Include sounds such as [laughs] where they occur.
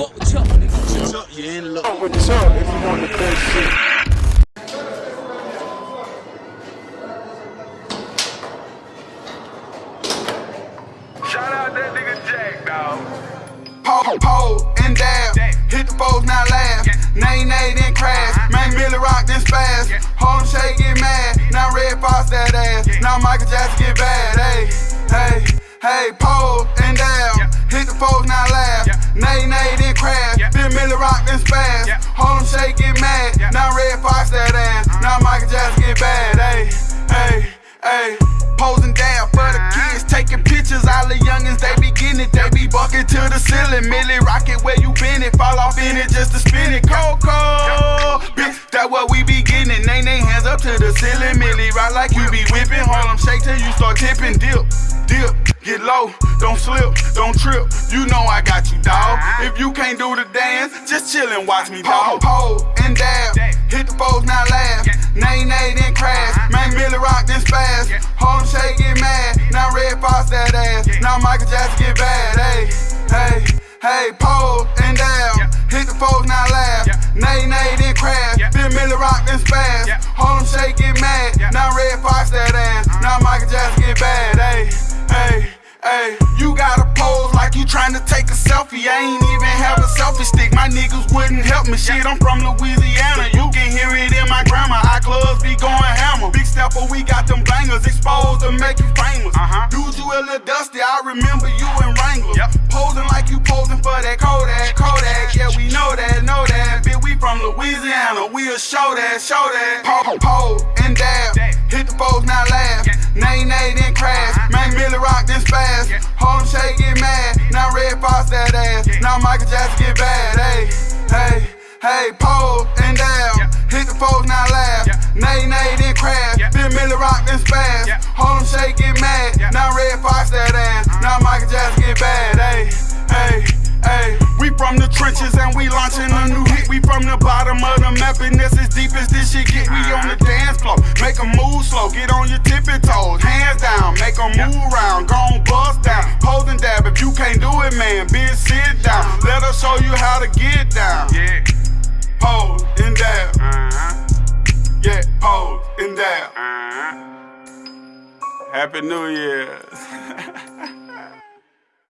Fuck with Chuck, nigga. Chuck, you in luck. Fuck with Chuck if you want the best shit. Shout out that nigga Jack, dawg. Pole, pole, and dab. Hit the foes, now laugh. Nay, nay, then crash. Uh-huh. Man, Milly rock, then spaz. Harlem Shake get mad. Now Red Fox that ass. Now Michael Jackson get bad. Hey, hey, hey, pole and dab. Hit the foes, now laugh. Nay, nay, then crash. Then Milly rock, then spaz. Harlem Shake get mad. Now Red Fox that ass. Uh-huh. Now Michael Jackson get bad. Hey, hey, hey. Posing down for the uh-huh. kids, taking pictures. All the youngins, they be getting it. They be bucking to the ceiling. Millie rocket where you been it. Fall off in it just to spin it. Coco, bitch, that what we be getting it. Nay, nay, hands up to the ceiling. Milly rock like you be whipping. Harlem shake till you start tipping. Dip, dip, get low. Don't slip, don't trip. You know I got you, dawg. You can't do the dance, just chill and watch me, dawg. Pole and dab. Hit the foes, now laugh. Nay, nay, then crash. Uh-huh. Man, Milly rock, then spaz. Harlem shake, get mad. Now Red Fox that ass. Now Michael Jackson get bad. Hey, hey, hey, pole and down. Hit the foes, now laugh. Nay, nay, then crash. Then Milly rock, then spaz. Harlem shake, get mad. Now Red Fox that ass. Uh-huh. Now Michael Jackson help me. Shit, I'm from Louisiana. You can hear it in my grammar. Our clubs be going hammer. Big stepper, we got them bangers exposed to make you famous. Uh-huh. Dude, you a little dusty. I remember you in Wrangler. Yep. Posing like you posing for that Kodak. Kodak, yeah, we know that, know that. Bitch, we from Louisiana. We'll show that, show that. Pole, pole and bottom of the map and that's as deep as this shit get. We on the dance floor. Make 'em move slow. Get on your tippy toes. Hands down. Make 'em move round. Gon' bust down. Pose and dab. If you can't do it, man, bitch, sit down. Let us show you how to get down. Yeah. Pose and dab. Uh-huh. Yeah, pose and dab. Uh-huh. Happy New Year. [laughs]